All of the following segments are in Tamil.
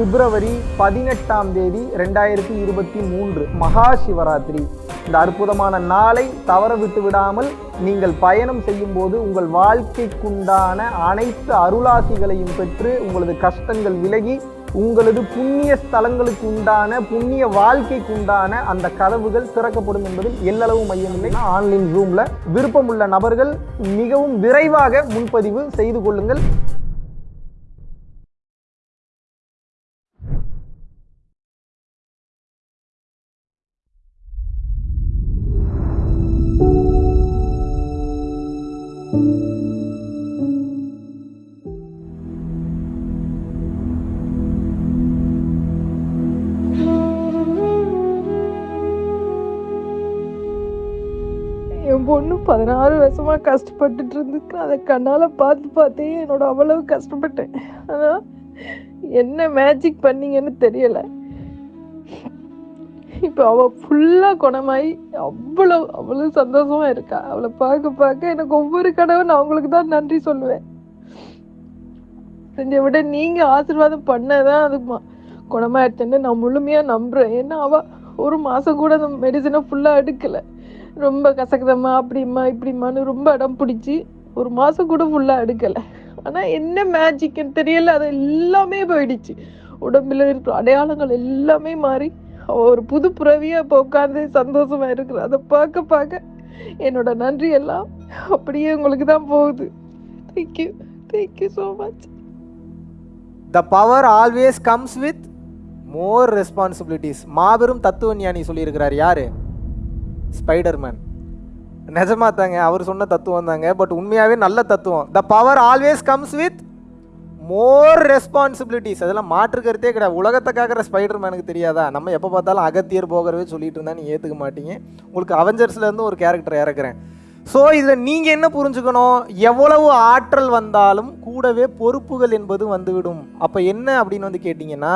பிப்ரவரி பதினெட்டாம் தேதி ரெண்டாயிரத்தி இருபத்தி மூன்று மகா சிவராத்திரி. இந்த அற்புதமான நாளை தவற விட்டு விடாமல் நீங்கள் பயணம் செய்யும் போது உங்கள் வாழ்க்கைக்குண்டான அனைத்து அருளாசிகளையும் பெற்று உங்களது கஷ்டங்கள் விலகி உங்களது புண்ணிய ஸ்தலங்களுக்கு உண்டான புண்ணிய வாழ்க்கைக்கு உண்டான அந்த கதவுகள் திறக்கப்படும் என்பதில் எல்லளவு மையமில்லை ஆன்லைன் ரூமில் விருப்பமுள்ள நபர்கள் மிகவும் விரைவாக முன்பதிவு செய்து கொள்ளுங்கள். பொண்ணு பதினாறு வருஷமாக கஷ்டப்பட்டுட்டு இருந்துக்கு அதை கண்ணால் பார்த்து பார்த்தே என்னோட அவ்வளவு கஷ்டப்பட்டேன். ஆனால் என்ன மேஜிக் பண்ணீங்கன்னு தெரியலை. இப்போ அவள் ஃபுல்லாக குணமாயி அவ்வளோ அவ்வளோ சந்தோஷமாக இருக்கா. அவளை பார்க்க பார்க்க எனக்கு ஒவ்வொரு கடவுள் நான் அவங்களுக்கு தான் நன்றி சொல்லுவேன். செஞ்ச விட நீங்கள் ஆசீர்வாதம் பண்ணதான் அது ம- குணமாயிடுச்சுன்னு நான் முழுமையாக நம்புகிறேன் ஏன்னா அவள் ஒரு மாதம் கூட அந்த மெடிசனை ஃபுல்லாக எடுக்கலை. ரொம்ப கசக்குதம்மா அப்படிம்மா இப்படிம்மான்னு ரொம்ப அடம் பிடிச்சி ஒரு மாதம் கூட ஃபுல்லாக எடுக்கலை. ஆனால் என்ன மேஜிக்னு தெரியல அது எல்லாமே போயிடுச்சு. உடம்புல இருக்கிற அடையாளங்கள் எல்லாமே மாறி ஒரு புது புறவியாக இப்போ உட்காந்து சந்தோஷமாக இருக்கிற. அதை பார்க்க பார்க்க என்னோட நன்றி எல்லாம் அப்படியே உங்களுக்கு தான் போகுது. Thank you thank you so much the power always comes with more responsibilities மாபெரும் தத்துவ ஞானி சொல்லியிருக்கிறார் யாரு? ஸ்பைடர்மேன் நிஜமா தாங்க அவர் சொன்ன தத்துவம் தாங்க பட் உண்மையாகவே நல்ல தத்துவம். The power always comes with more responsibilities அதெல்லாம் மாற்று கருத்தே கிடையாது. உலகத்தை காக்கிற ஸ்பைடர்மேனுக்கு தெரியாதா? நம்ம எப்போ பார்த்தாலும் அகத்தியர் போகிறவே சொல்லிட்டு இருந்தா நீ ஏற்றுக்க மாட்டீங்க. உங்களுக்கு அவெஞ்சர்ஸ்லேருந்து ஒரு கேரக்டர் இறக்குறேன். ஸோ இதில் நீங்கள் என்ன புரிஞ்சுக்கணும்? எவ்வளவு ஆற்றல் வந்தாலும் கூடவே பொறுப்புகள் என்பது வந்துவிடும். அப்போ என்ன அப்படின்னு வந்து கேட்டிங்கன்னா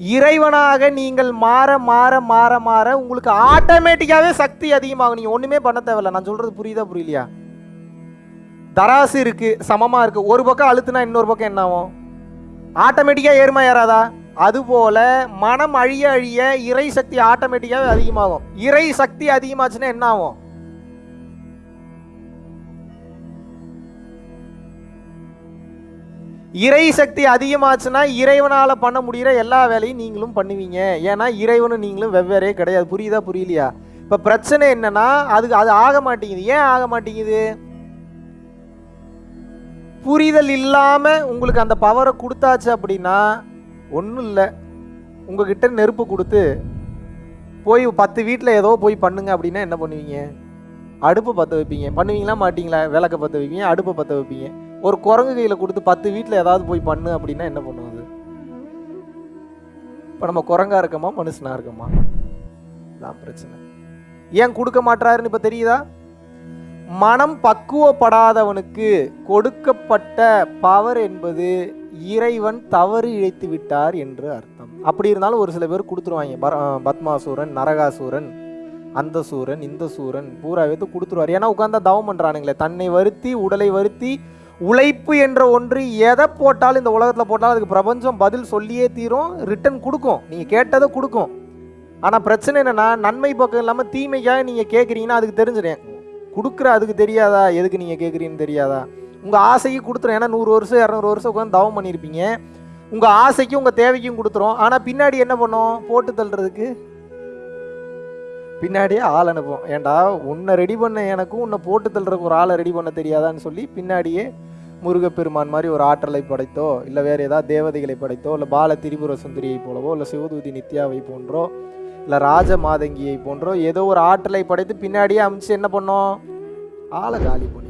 இறைவனாக நீங்கள் மாற மாற மாற மாற உங்களுக்கு ஆட்டோமேட்டிக்காகவே சக்தி அதிகமாகும். நீங்கள் ஒன்றுமே பண்ண தேவையில்ல. நான் சொல்கிறது புரியுதா புரியலையா? தராசு இருக்குது சமமாக இருக்குது ஒரு பக்கம் அழுத்துனா இன்னொரு பக்கம் என்ன ஆகும்? ஆட்டோமேட்டிக்காக ஏறுமா ஏறாதா? அதுபோல மனம் அழிய அழிய இறை சக்தி ஆட்டோமேட்டிக்காகவே அதிகமாகும். இறை சக்தி அதிகமாச்சுன்னா என்ன ஆகும்? இறை சக்தி அதிகமாச்சுன்னா இறைவனால் பண்ண முடிகிற எல்லா வேலையும் நீங்களும் பண்ணுவீங்க. ஏன்னா இறைவனும் நீங்களும் வெவ்வேறே கிடையாது. புரியுதா புரியலையா? இப்போ பிரச்சனை என்னன்னா அதுக்கு அது ஆக மாட்டேங்குது. ஏன் ஆக மாட்டேங்குது? புரிதல் இல்லாமல் உங்களுக்கு அந்த பவரை கொடுத்தாச்சு அப்படின்னா ஒன்றும் இல்லை. உங்ககிட்ட நெருப்பு கொடுத்து போய் பத்து வீட்டில் ஏதோ போய் பண்ணுங்க அப்படின்னா என்ன பண்ணுவீங்க? அடுப்பு பற்ற வைப்பீங்க. பண்ணுவீங்களா மாட்டீங்களா? விளக்க பற்ற வைப்பீங்க அடுப்பை பற்ற வைப்பீங்க. ஒரு குரங்கு கையில் கொடுத்து பத்து வீட்டில் ஏதாவது போய் பண்ணு அப்படின்னா என்ன பண்ணுவது? இப்போ நம்ம குரங்கா இருக்கோமா மனுஷனாக இருக்கோமா? தான் பிரச்சனை. ஏன் கொடுக்க மாட்டாருன்னு இப்போ தெரியுதா? மனம் பக்குவப்படாதவனுக்கு கொடுக்கப்பட்ட பவர் என்பது இறைவன் தவறு இழைத்து விட்டார் என்று அர்த்தம். அப்படி இருந்தாலும் ஒரு சில பேர் கொடுத்துருவாங்க. பர- பத்மாசூரன் நரகாசூரன் அந்த சூரன் இந்த சூரன் பூரா எடுத்து கொடுத்துருவார். ஏன்னா உட்காந்தா தவம் பண்ணுறானுங்களே தன்னை வருத்தி உடலை வருத்தி உழைப்பு என்ற ஒன்று எதை போட்டாலும் இந்த உலகத்தில் போட்டாலும் அதுக்கு பிரபஞ்சம் பதில் சொல்லியே தீரும் ரிட்டன் கொடுக்கும். நீங்கள் கேட்டதை கொடுக்கும். ஆனால் பிரச்சனை என்னென்னா நன்மை பக்கம் இல்லாமல் தீமைக்காக நீங்கள் கேட்குறீங்கன்னா அதுக்கு தெரிஞ்சிடும். கொடுக்குற அதுக்கு தெரியாதா? எதுக்கு நீங்கள் கேட்குறீங்கன்னு தெரியாதா? உங்கள் ஆசைக்கு கொடுத்துரும். ஏன்னா நூறு வருஷம் இரநூறு வருஷம் உட்காந்து தவம் பண்ணியிருப்பீங்க உங்கள் ஆசைக்கும் உங்கள் தேவைக்கும் கொடுத்துரும். ஆனால் பின்னாடி என்ன பண்ணும்? போட்டு தள்ளுறதுக்கு? பின்னாடியே ஆள் அனுப்புவோம் ஏன்டா உன்னை ரெடி பண்ண எனக்கும் உன்னை போட்டு தள்ளுறதுக்கு ஒரு ஆளை ரெடி பண்ண தெரியாதான்னு சொல்லி பின்னாடியே முருகப்பெருமான் மாதிரி ஒரு ஆற்றலை படைத்தோ இல்லை வேறு ஏதாவது தேவதைகளை படைத்தோ இல்லை பால திரிபுர சுந்தரியை போலவோ இல்லை சிவதூதி நித்யாவை போன்றோ இல்லை ராஜ மாதங்கியை போன்றோ ஏதோ ஒரு ஆற்றலை படைத்து பின்னாடியே அமிச்சு என்ன பண்ணோம்? ஆளை காலி பண்ணிடும்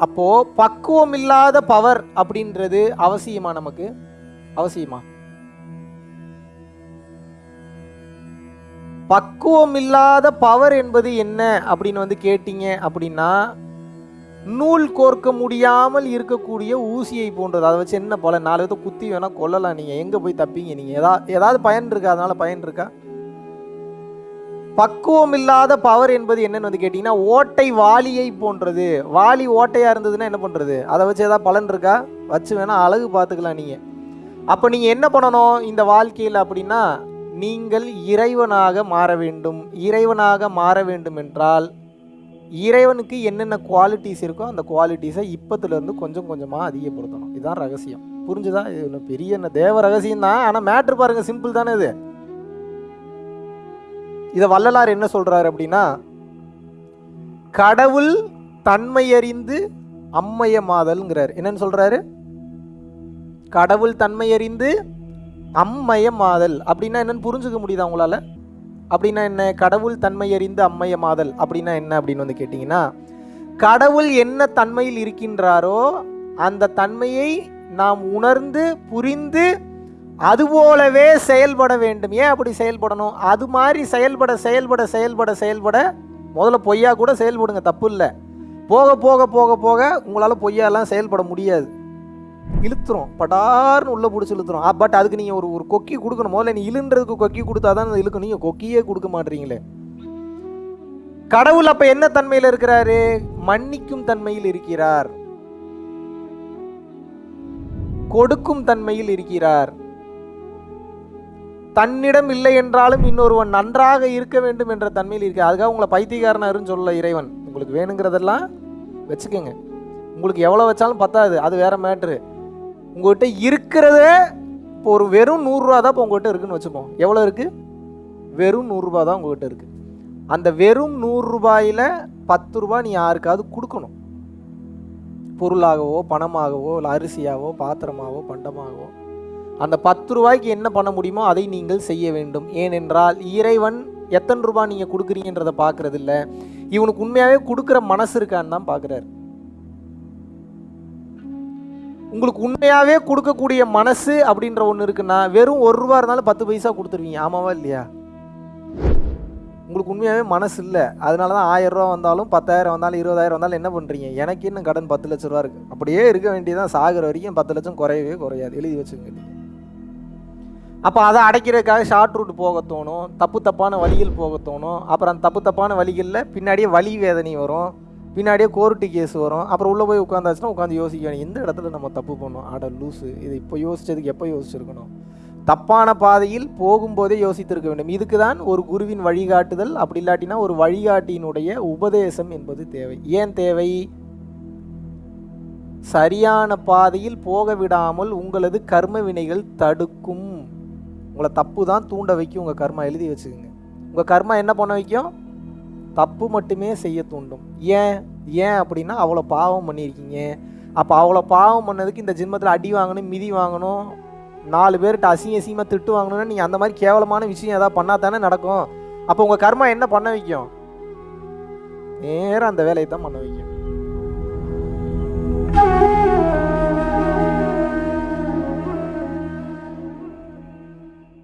அப்போ பக்குவம் இல்லாத பவர் அப்படின்றது அவசியமா நமக்கு? அவசியமா? பக்குவம் இல்லாத பவர் என்பது என்ன அப்படின்னு வந்து கேட்டீங்க அப்படின்னா நூல் கோர்க்க முடியாமல் இருக்கக்கூடிய ஊசியை போன்றது. அதை வச்சு என்ன பல நாலு விதத்தை குத்தி வேணால் கொல்லலாம். நீங்கள் எங்கே போய் தப்பீங்க? நீங்கள் ஏதா ஏதாவது பயன் இருக்கா? அதனால் பயன் இருக்கா? பக்குவம் இல்லாத பவர் என்பது என்னன்னு வந்து கேட்டிங்கன்னா ஓட்டை வாளியை போன்றது. வாளி ஓட்டையாக இருந்ததுன்னா என்ன பண்ணுறது அதை வச்சு ஏதாவது பலன் இருக்கா? வச்சு வேணால் அழகு பார்த்துக்கலாம் நீங்கள் அப்போ நீங்கள் என்ன பண்ணணும்? இந்த வாழ்க்கையில் அப்படின்னா நீங்கள் இறைவனாக மாற வேண்டும். இறைவனாக மாற வேண்டும் என்றால் இறைவனுக்கு என்னென்ன குவாலிட்டிஸ் இருக்கோ அந்த குவாலிட்டிஸை இப்பத்துலேருந்து கொஞ்சம் கொஞ்சமாக அதிகப்படுத்தணும். இதுதான் ரகசியம். புரிஞ்சுதா? இது ஒன்றும் பெரிய என்ன தேவ ரகசியம் தான். ஆனால் மேட்ரு பாருங்கள் சிம்பிள் தானே இது. இதை வள்ளலார் என்ன சொல்கிறாரு அப்படின்னா கடவுள் தன்மையறிந்து அம்மையமாதல்ங்கிறார். என்னன்னு சொல்கிறாரு கடவுள் தன்மையறிந்து அம்மயமாதல். அப்படின்னா என்னன்னு புரிஞ்சுக்க முடியுதா உங்களால்? அப்படின்னா என்ன? கடவுள் தன்மை அறிந்து அம்மையமாதல் அப்படின்னா என்ன அப்படின்னு வந்து கேட்டிங்கன்னா கடவுள் என்ன தன்மையில் இருக்கின்றாரோ அந்த தன்மையை நாம் உணர்ந்து புரிந்து அதுபோலவே செயல்பட வேண்டும். ஏன் அப்படி செயல்படணும்? அது மாதிரி செயல்பட செயல்பட செயல்பட செயல்பட முதல்ல பொய்யா கூட செயல்படுங்க. தப்பு இல்லை. போக போக போக போக உங்களால் பொய்யாலாம் செயல்பட முடியாது. இழுத்துரும். படார்னு உள்ளே பிடிச்சி இழுத்துரும். பட் அதுக்கு நீங்கள் ஒரு ஒரு கொக்கி கொடுக்கணும்? முதல்ல நீ இழுன்றதுக்கு கொக்கி கொடுத்தா தான் அது இழுக்கும். நீங்கள் கொக்கியே கொடுக்க மாட்டீங்களே. கடவுள் அப்ப என்ன தன்மையில் இருக்கிறாரு? மன்னிக்கும் தன்மையில் இருக்கிறார். கொடுக்கும் தன்மையில் இருக்கிறார். தன்னிடம் இல்லை என்றாலும் இன்னொருவன் நன்றாக இருக்க வேண்டும் என்ற தன்மையில் இருக்க அதுக்காக உங்களை பைத்தியக்காரனாருன்னு சொல்ல இறைவன். உங்களுக்கு வேணுங்கிறதெல்லாம் வச்சுக்கோங்க. உங்களுக்கு எவ்வளோ வச்சாலும் பத்தாது. அது வேற மேட்ரு உங்கள்கிட்ட இருக்கிறதே இப்போ ஒரு வெறும் நூறுரூவா தான் இப்போ உங்கள்கிட்ட இருக்குன்னு வச்சுப்போம் எவ்வளோ இருக்குது வெறும் நூறுரூபா தான் உங்கள்கிட்ட இருக்குது அந்த வெறும் நூறுரூபாயில் பத்து ரூபா நீ யாருக்காவது கொடுக்கணும். பொருளாகவோ பணமாகவோ இல்லை அரிசியாவோ பாத்திரமாகவோ பண்டமாகவோ. அந்த பத்து ரூபாய்க்கு என்ன பண்ண முடியுமோ அதை நீங்கள் செய்ய வேண்டும். ஏனென்றால் இறைவன் எத்தனை ரூபா நீங்கள் கொடுக்குறீங்கன்றதை பார்க்குறதில்ல. இவனுக்கு உண்மையாகவே கொடுக்குற மனசு இருக்கான்னு தான் பார்க்குறாரு. உங்களுக்கு உண்மையாகவே கொடுக்கக்கூடிய மனசு அப்படின்ற ஒன்று இருக்குன்னா வெறும் ஒரு ரூபா இருந்தாலும் பத்து பைசா கொடுத்துருவீங்க. ஆமாவா இல்லையா? உங்களுக்கு உண்மையாகவே மனசு இல்லை. அதனால தான் ஆயிரம் ரூபா வந்தாலும் பத்தாயிரம் வந்தாலும் இருபதாயிரம் வந்தாலும் என்ன பண்ணுறீங்க எனக்கு இன்னும் கடன் பத்து லட்ச ரூபா இருக்குது அப்படியே இருக்க வேண்டியதான் சாகிற வரைக்கும் பத்து லட்சம் குறையவே குறையாது. எழுதி வச்சுங்க அப்போ அதை அடைக்கிறதுக்காக ஷார்ட் ரூட் போக தோணும். தப்பு தப்பான வழிகள் போக தோணும். அப்புறம் அந்த தப்பு தப்பான வழிகளில் பின்னாடியே வலி வேதனை வரும். பின்னாடியே கோர்ட்டு கேஸ் வரும். அப்புறம் உள்ளே போய் உட்காந்தாச்சுன்னா உட்காந்து யோசிக்கணும் எந்த இடத்துல நம்ம தப்பு பண்ணோம்? ஆட லூஸு இது இப்போ யோசித்ததுக்கு எப்போ யோசிச்சிருக்கணும்? தப்பான பாதையில் போகும்போதே யோசித்திருக்க வேண்டும். இதுக்கு தான் ஒரு குருவின் வழிகாட்டுதல். அப்படி இல்லாட்டினா ஒரு வழிகாட்டியினுடைய உபதேசம் என்பது தேவை. ஏன் தேவை? சரியான பாதையில் போக விடாமல் உங்களது கர்ம வினைகள் தடுக்கும். உங்களை தப்பு தான் தூண்ட வைக்கும். உங்கள் கர்மா எழுதி வச்சுக்கோங்க. உங்கள் கர்மா என்ன பண்ண வைக்கும்? தப்பு மட்டுமே செய்ய தூண்டும். ஏன்? ஏன் அப்படின்னா அவ்வளோ பாவம் பண்ணியிருக்கீங்க. அப்போ அவ்வளோ பாவம் பண்ணதுக்கு இந்த ஜென்மத்தில் அடி வாங்கணும் மிதி வாங்கணும் நாலு பேர்கிட்ட அசிங்க அசிங்கமாக திட்டு வாங்கணும்னா நீங்கள் அந்த மாதிரி கேவலமான விஷயம் ஏதாவது பண்ணால் தானே நடக்கும். அப்போ உங்கள் கர்மா என்ன பண்ண வைக்கும்? நேராக அந்த வேலையை தான் பண்ண வைக்கும்.